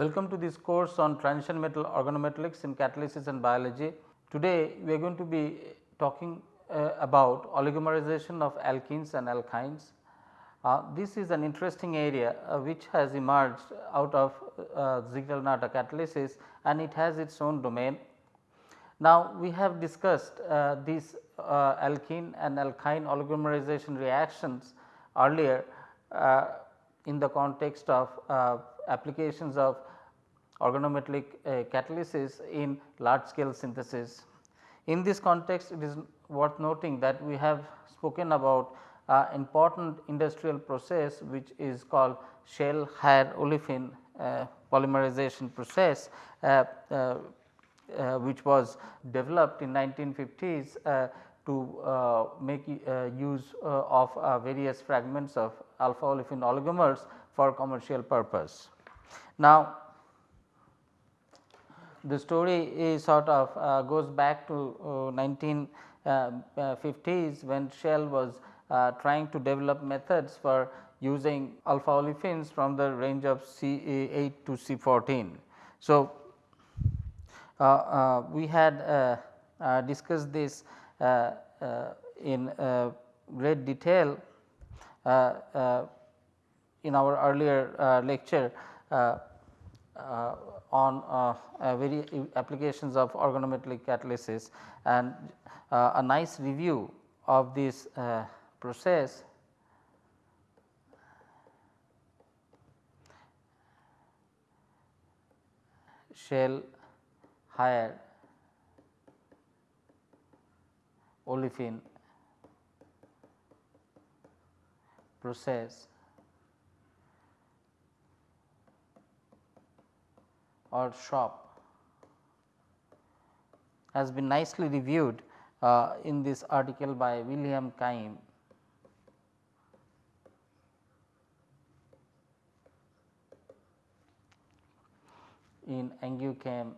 Welcome to this course on transition metal organometallics in catalysis and biology. Today we are going to be talking uh, about oligomerization of alkenes and alkynes. Uh, this is an interesting area uh, which has emerged out of uh, Ziegler-Natta catalysis and it has its own domain. Now, we have discussed uh, these uh, alkene and alkyne oligomerization reactions earlier uh, in the context of applications of organometallic uh, catalysis in large scale synthesis. In this context it is worth noting that we have spoken about uh, important industrial process which is called shell higher olefin uh, polymerization process uh, uh, uh, which was developed in 1950s uh, to make use of various fragments of alpha olefin oligomers for commercial purpose. Now, the story is sort of uh, goes back to uh, 1950s uh, uh when Shell was uh, trying to develop methods for using alpha olefins from the range of C8 to C14. So, uh, we had discussed this in great detail in our earlier lecture on uh, very applications of organometallic catalysis. And uh, a nice review of this uh, process. Shell higher olefin process or shop has been nicely reviewed uh, in this article by William Keim. in Angew Chem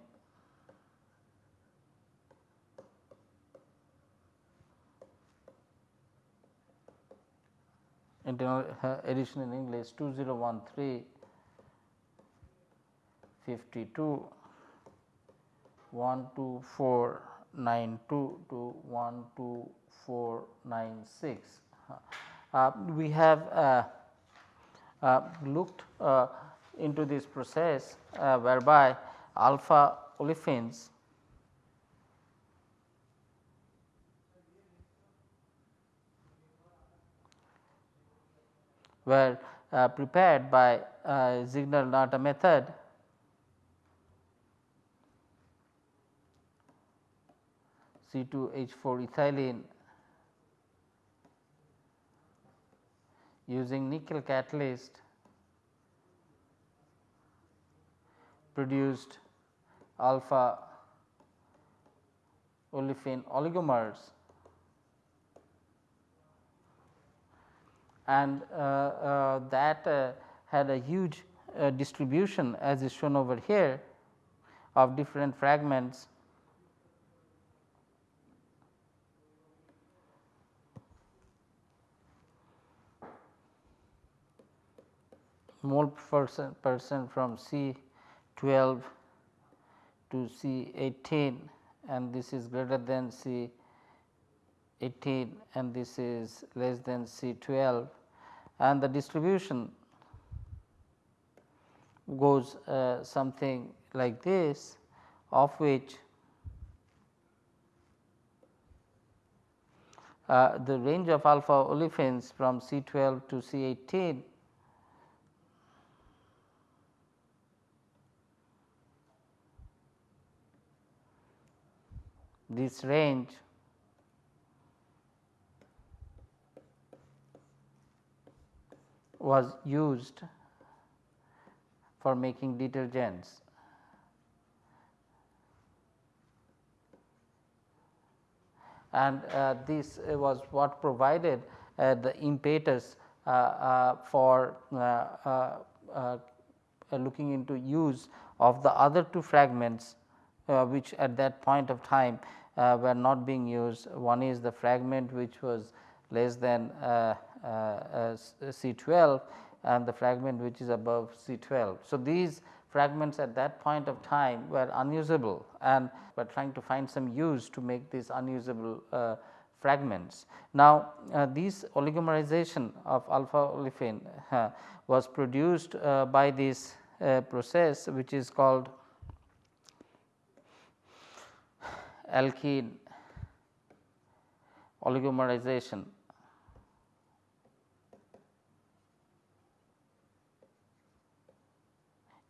internal uh, edition in English 2013 52 12492 to 12496. Uh, we have uh, uh, looked uh, into this process uh, whereby alpha olefins were uh, prepared by Ziegler-Natta method C2H4 ethylene using nickel catalyst produced alpha olefin oligomers. And uh, uh, that uh, had a huge uh, distribution as is shown over here of different fragments mole percent, percent from C 12 to C 18 and this is greater than C 18 and this is less than C 12 and the distribution goes uh, something like this of which uh, the range of alpha olefins from C 12 to C 18 this range was used for making detergents. And uh, this was what provided uh, the impetus uh, uh for uh, uh, looking into use of the other two fragments which at that point of time uh, were not being used. One is the fragment which was less than uh, uh, C 12 and the fragment which is above C 12. So, these fragments at that point of time were unusable and were trying to find some use to make these unusable uh, fragments. Now, uh, this oligomerization of alpha olefin uh, was produced uh, by this uh, process which is called alkene oligomerization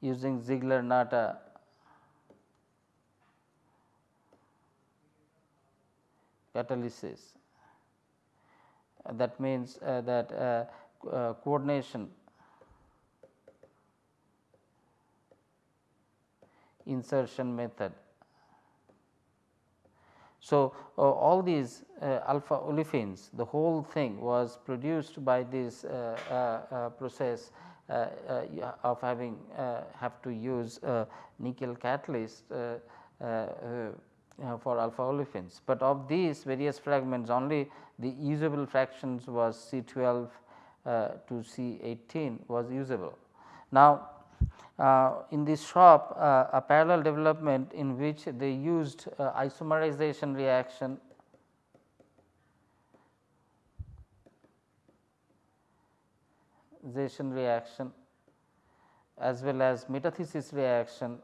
using Ziegler-Natta catalysis. Uh, that means uh, that uh, uh coordination insertion method. So, uh, all these uh, alpha olefins the whole thing was produced by this process uh, uh, of having uh, have to use nickel catalyst for alpha olefins, but of these various fragments only the usable fractions was C 12 to C 18 was usable. Now, uh, in this shop uh, a parallel development in which they used uh, isomerization reaction. Reaction as well as metathesis reaction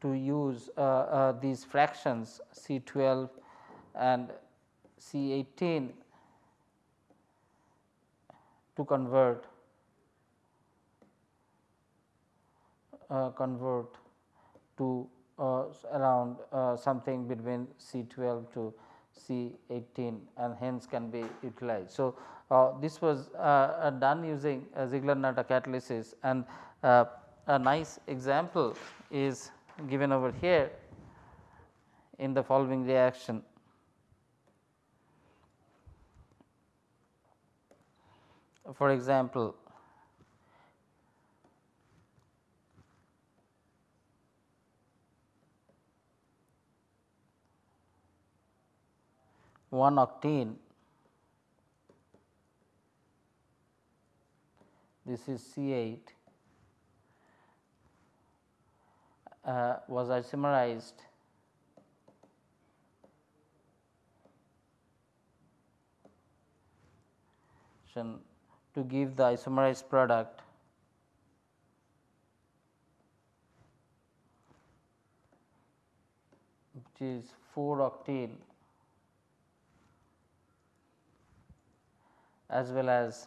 to use uh, uh, these fractions C 12 and C 18 to convert uh, convert to uh, around uh, something between C 12 to C 18 and hence can be utilized. So, uh, this was uh done using Ziegler-Natta catalysis and uh, a nice example is given over here in the following reaction. For example, 1 octene this is C 8 uh, was isomerized to give the isomerized product. Which is 4 octene as well as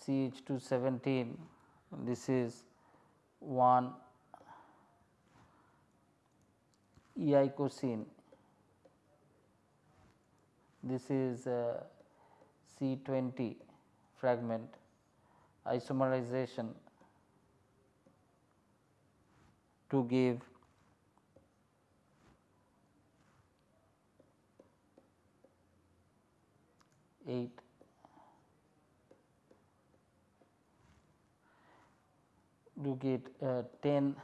CH 217 this is 1 eicosene this is C 20 fragment isomerization to give eight. To get uh, 10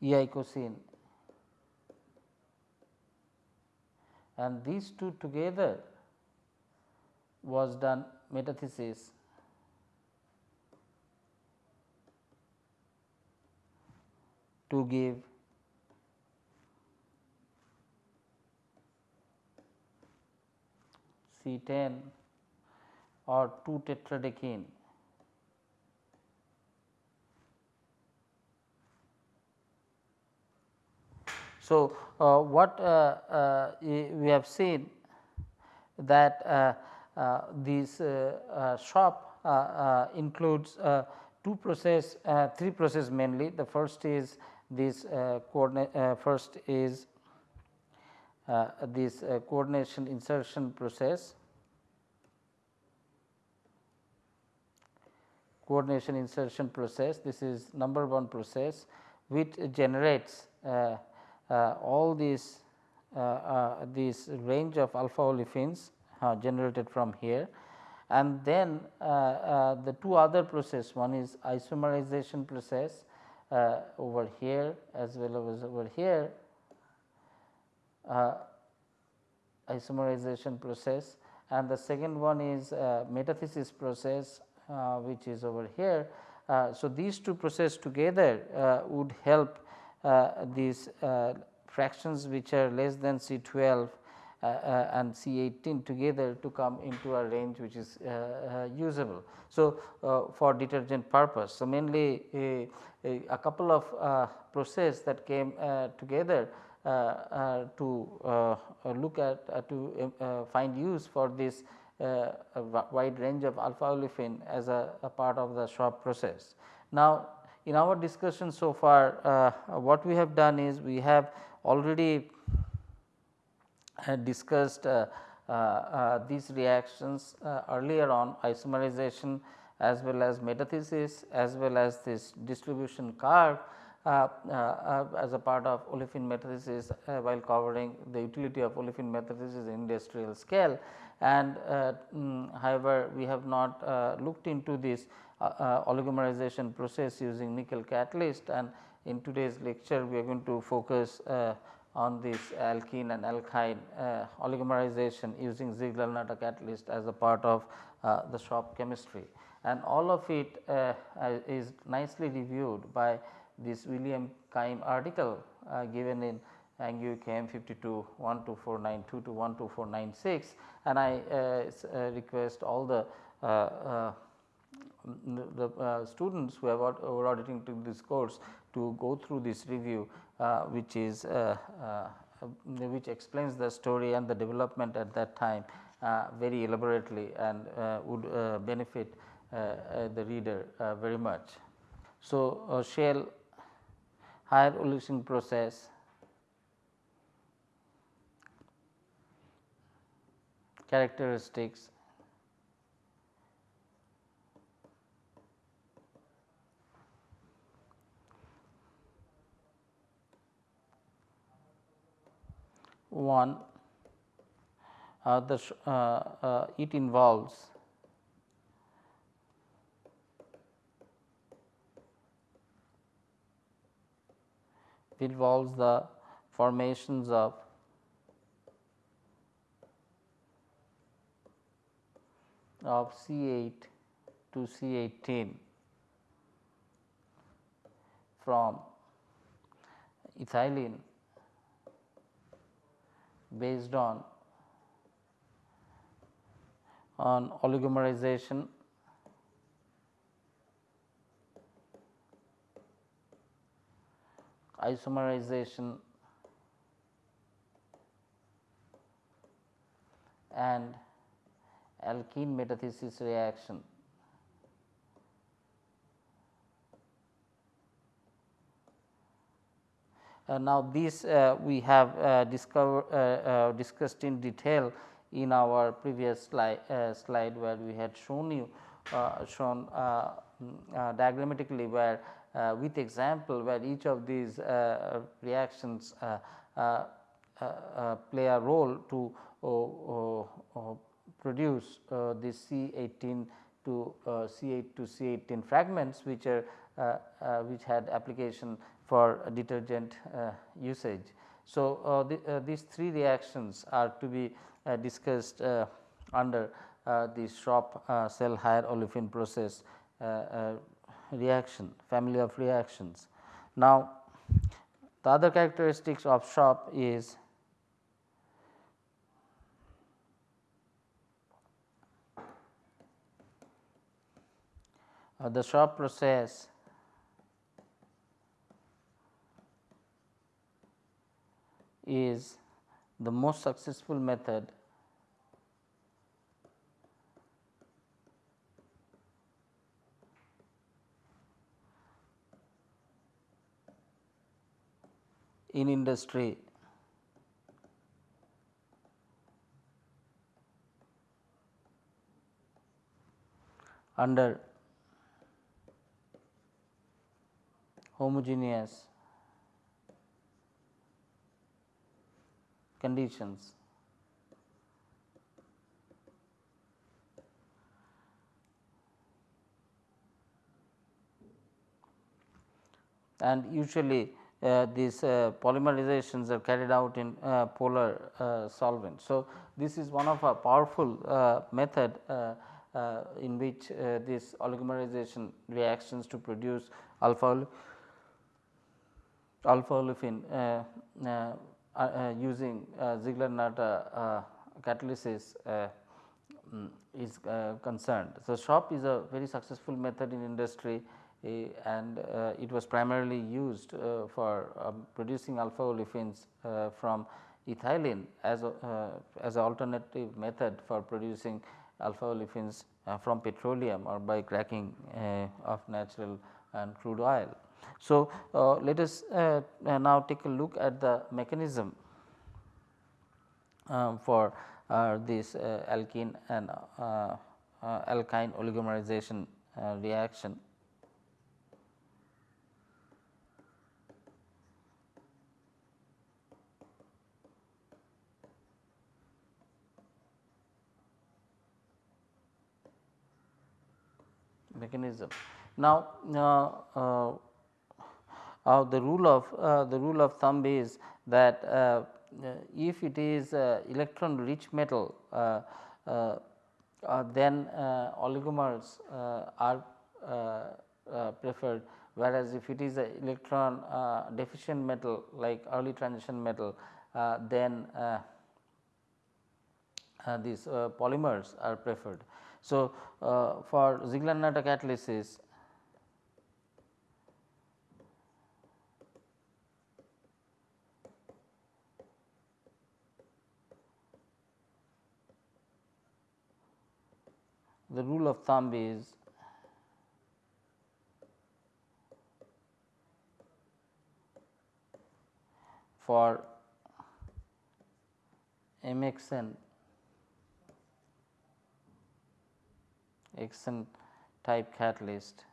eicosene and these two together was done metathesis to give C 10 or 2 tetradecene. So, uh, what uh, uh, we have seen that uh, uh, this uh, shop includes two process, three process mainly. The first is this uh, coordinate uh, first is uh, this coordination insertion process coordination insertion process this is number one process which generates uh, uh, all these uh, this range of alpha olefins generated from here and then the two other process one is isomerization process uh, over here as well as over here uh, isomerization process and the second one is uh, metathesis process uh, which is over here. Uh, so, these two processes together uh, would help Uh, these uh, fractions which are less than C 12 uh, uh, and C 18 together to come into a range which is uh, uh usable. So, for detergent purpose. So, mainly a, a, couple of process that came together to look at to find use for this uh, wide range of alpha olefin as a, a, part of the SHOP process. Now, in our discussion so far uh, what we have done is we have already discussed uh, uh, uh, these reactions earlier on isomerization as well as metathesis as well as this distribution curve uh, uh, as a part of olefin metathesis uh, while covering the utility of olefin metathesis in industrial scale. And mm, however, we have not looked into this oligomerization process using nickel catalyst and in today's lecture we are going to focus on this alkene and alkyne uh, oligomerization using Ziegler-Natta catalyst as a part of uh, the shop chemistry. And all of it uh, is nicely reviewed by this William Keim article uh, given in Angew Chem 52 12492 to 12496 and I uh, uh, request all the the students who have who are auditing to this course to go through this review uh, which is uh, uh, which explains the story and the development at that time very elaborately and would benefit the reader very much. So, shale higher evolution process characteristics. One uh, the uh, uh, it involves involves the formations of of C8 to C18 from ethylene based on on oligomerization isomerization and alkene metathesis reaction. Uh, now, this uh, we have uh, discover, uh, uh, discussed in detail in our previous slide, uh, slide where we had shown you shown mm, diagrammatically where with example where each of these reactions play a role to oh, oh, oh, produce uh, this C 18 to uh, C 8 to C 18 fragments which are uh, which had application for detergent uh, usage. So, uh, the, uh, these three reactions are to be discussed under the SHOP shell higher olefin process reaction family of reactions. Now, the other characteristics of SHOP is the SHOP process. Is the most successful method. In industry. Under homogeneous conditions. and usually uh, these uh, polymerizations are carried out in uh, polar uh, solvent. So, this is one of a powerful uh, method uh, in which this oligomerization reactions to produce alpha alpha olefin uh, uh, uh, using Ziegler-Natta catalysis mm, is concerned. So, SHOP is a very successful method in industry eh, and uh, it was primarily used uh, for um, producing alpha olefins uh, from ethylene as a, as an alternative method for producing alpha olefins from petroleum or by cracking of natural and crude oil. So, uh, let us uh, now take a look at the mechanism um, for uh, this alkene and alkyne oligomerization reaction. mechanism. Now, uh, uh, uh, the rule of uh, the rule of thumb is that uh, uh, if it is electron rich metal then oligomers are preferred whereas if it is a electron uh, deficient metal like early transition metal uh, then uh, these polymers are preferred. So, uh, for Ziegler-Natta catalysis the rule of thumb is for MXN Xn type catalyst.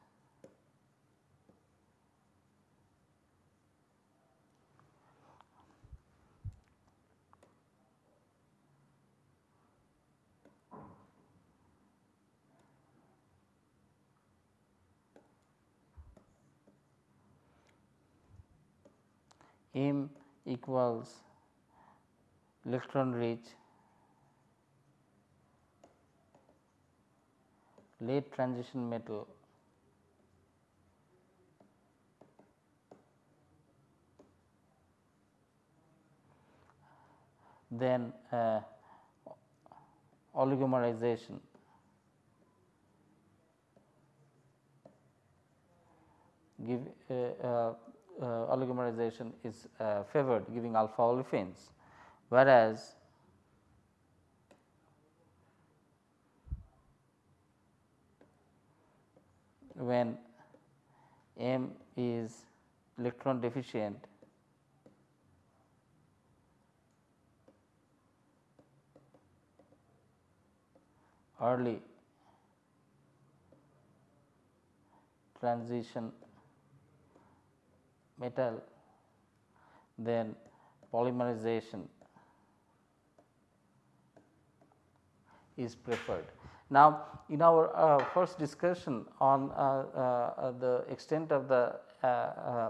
M equals electron rich late transition metal then uh, oligomerization. Give uh, uh, oligomerization is uh, favored giving alpha olefins. Whereas when M is electron deficient early transition metal then polymerization is preferred. Now, in our uh, first discussion on uh, uh, the extent of the uh,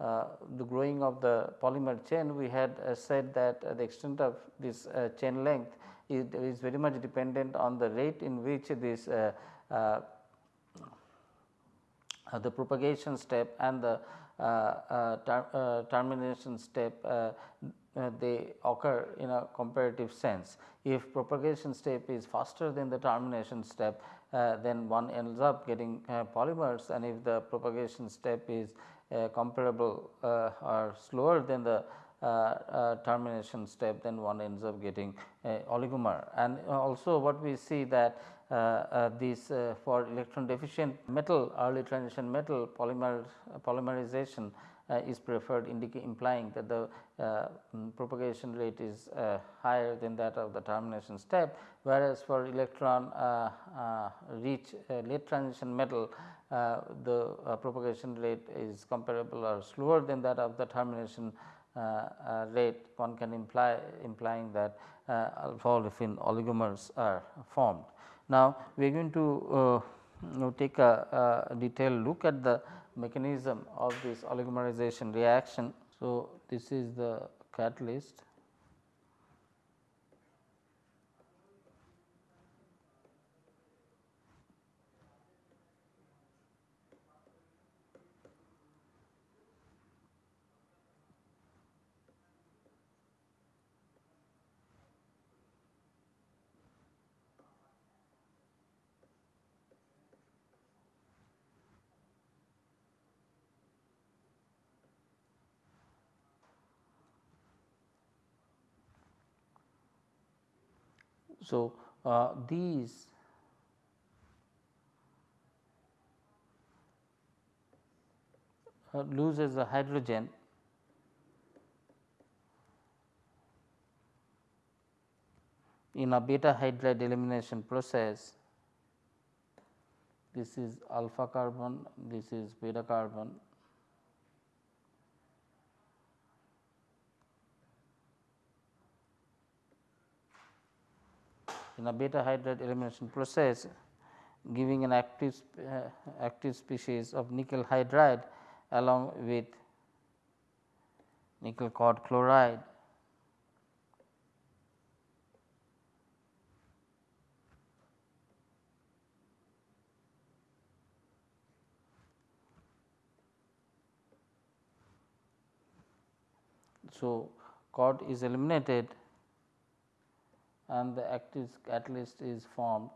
uh, the growing of the polymer chain, we had uh, said that the extent of this chain length is, is, very much dependent on the rate in which this the propagation step and the ter termination step uh, they occur in a comparative sense. If propagation step is faster than the termination step, uh, then one ends up getting uh, polymers and if the propagation step is uh, comparable uh, or slower than the uh, termination step, then one ends up getting oligomer. And also what we see that Uh, uh, this uh, for electron deficient metal early transition metal polymer polymerization uh, is preferred implying that the uh, mm, propagation rate is uh, higher than that of the termination step whereas for electron rich late transition metal the propagation rate is comparable or slower than that of the termination rate one can imply implying that alpha olefin oligomers are formed. Now, we are going to uh, take a, a, detailed look at the mechanism of this oligomerization reaction. So, this is the catalyst So, uh, these uh, loses the hydrogen. In a beta hydride elimination process this is alpha carbon this is beta carbon in a beta hydride elimination process giving an active uh, active species of nickel hydride along with nickel cod chloride. So, cod is eliminated and the active catalyst is formed.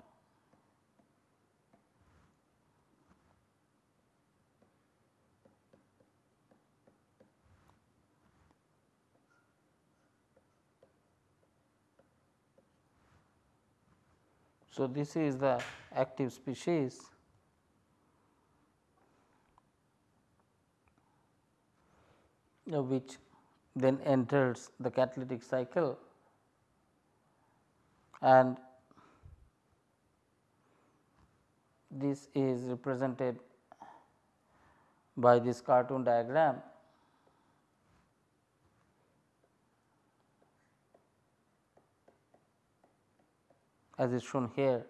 So, this is the active species which then enters the catalytic cycle and this is represented by this cartoon diagram. as is shown here.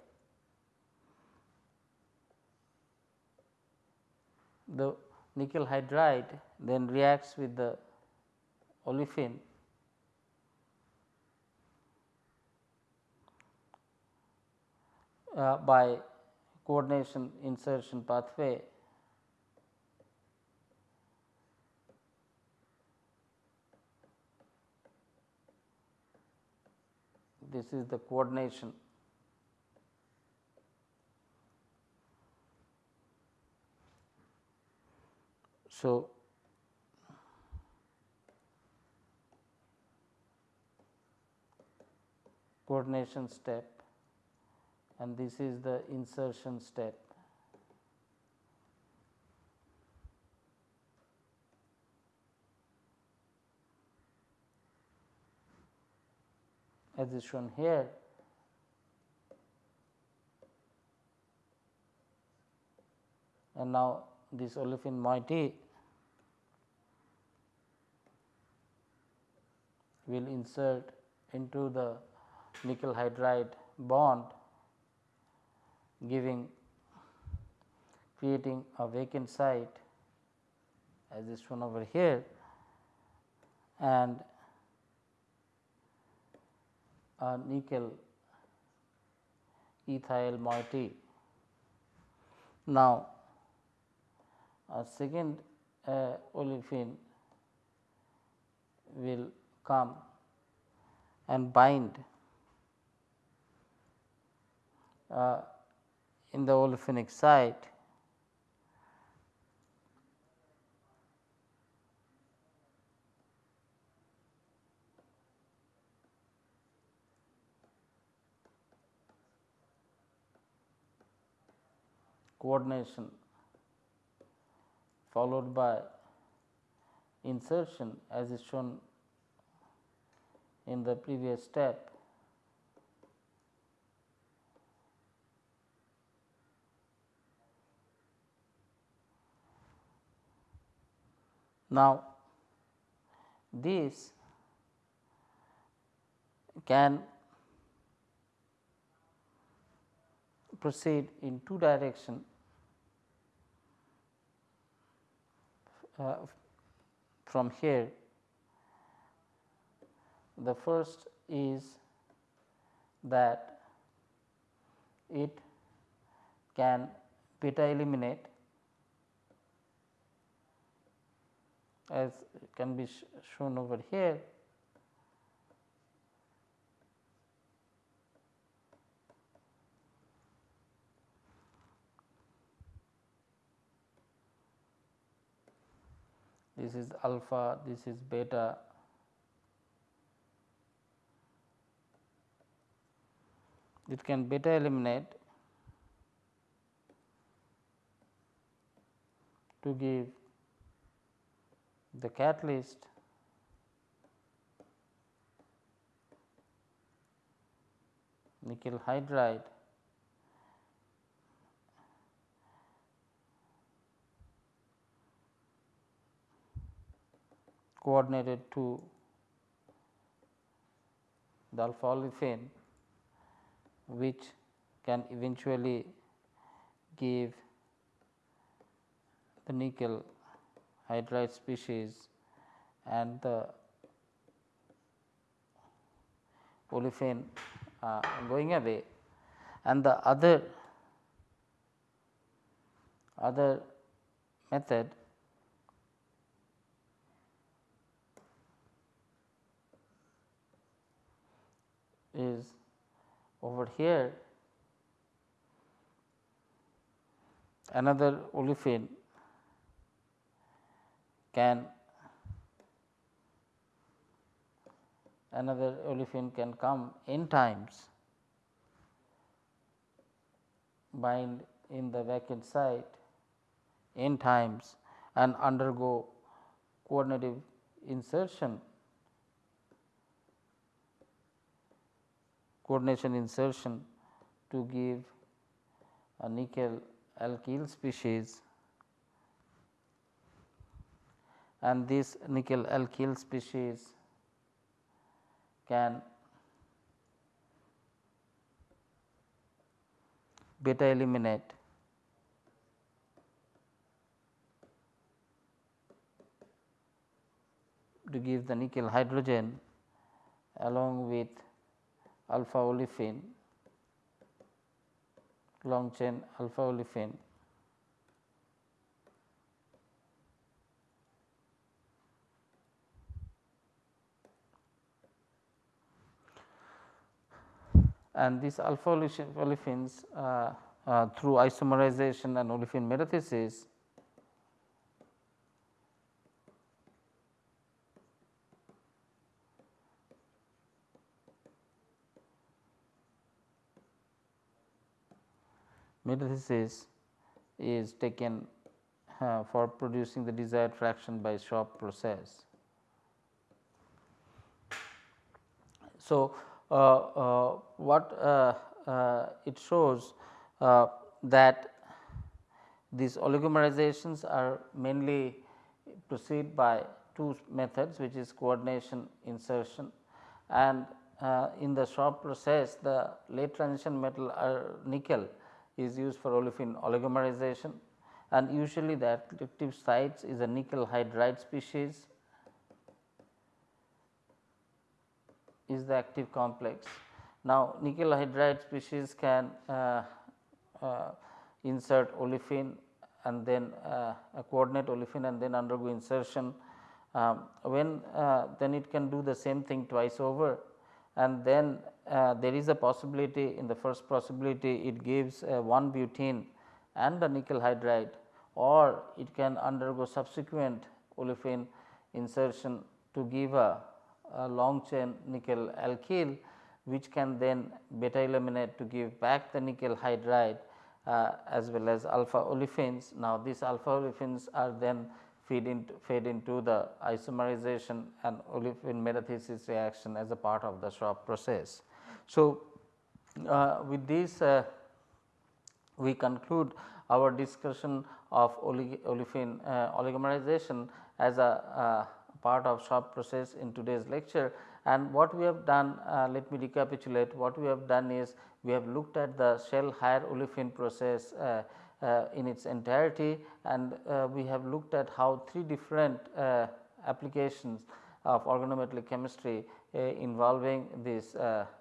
The nickel hydride then reacts with the olefin Uh, by coordination insertion pathway. This is the coordination. So coordination step and this is the insertion step. as is shown here. And now, this olefin moiety will insert into the nickel hydride bond giving creating a vacant site as is shown over here and a nickel ethyl moiety. Now, a second uh, olefin will come and bind uh, in the olefinic site. Coordination followed by insertion as is shown in the previous step Now, this can proceed in two direction uh, from here. The first is that it can beta eliminate as can be sh shown over here this is alpha, this is beta. It can beta eliminate to give the catalyst nickel hydride coordinated to the alpha olefin which can eventually give the nickel hydride species and the olefin uh, going away. And the other other method is over here another olefin can another olefin can come n times bind in the vacant site n times and undergo coordinative insertion. Coordination insertion to give a nickel alkyl species and this nickel alkyl species can beta eliminate to give the nickel hydrogen along with alpha olefin long chain alpha olefin and these alpha olefins uh, uh, through isomerization and olefin metathesis metathesis is taken uh, for producing the desired fraction by SHOP process. So, what uh, uh, it shows uh, that these oligomerizations are mainly proceed by two methods which is coordination insertion and in the SHOP process the late transition metal nickel is used for olefin oligomerization and usually the active sites is a nickel hydride species is the active complex. Now, nickel hydride species can uh, uh, insert olefin and then uh, coordinate olefin and then undergo insertion. Um, when uh, then it can do the same thing twice over and then uh, there is a possibility in the first possibility it gives uh, 1 butene and the nickel hydride or it can undergo subsequent olefin insertion to give a, a long chain nickel alkyl which can then beta eliminate to give back the nickel hydride uh, as well as alpha olefins. Now, these alpha olefins are then feed into fed into the isomerization and olefin metathesis reaction as a part of the SHOP process. So, uh, with this uh, we conclude our discussion of olefin uh, oligomerization as a uh, part of SHOP process in today's lecture. And what we have done uh, let me recapitulate. What we have done is we have looked at the shell higher olefin process uh, uh in its entirety. And uh, we have looked at how three different uh, applications of organometallic chemistry involving this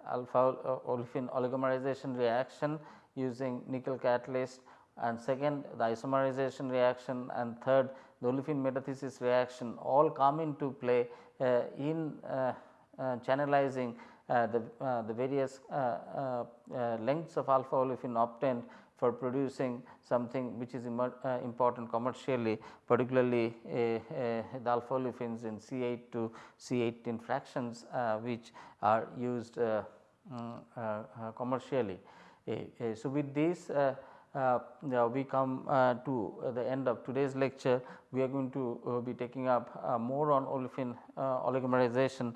alpha olefin oligomerization reaction using nickel catalyst. And second the isomerization reaction. And third the olefin metathesis reaction all come into play uh, in uh, uh, channelizing the, the various lengths of alpha olefin obtained for producing something which is uh, important commercially particularly uh, uh, the alpha olefins in C8 to C18 fractions which are used mm, commercially. so, with this we come uh, to the end of today's lecture. We are going to uh, be taking up more on olefin oligomerization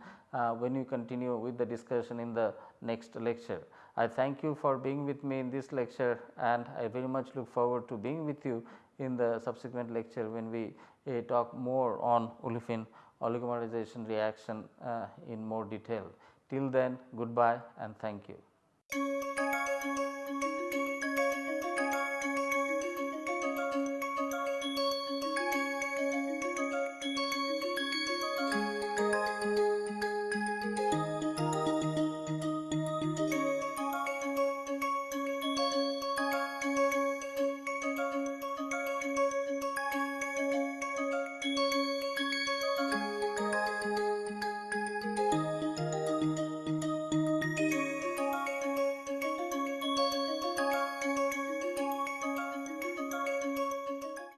when we continue with the discussion in the next lecture. I thank you for being with me in this lecture and I very much look forward to being with you in the subsequent lecture when we uh, talk more on olefin oligomerization reaction uh, in more detail. Till then goodbye and thank you.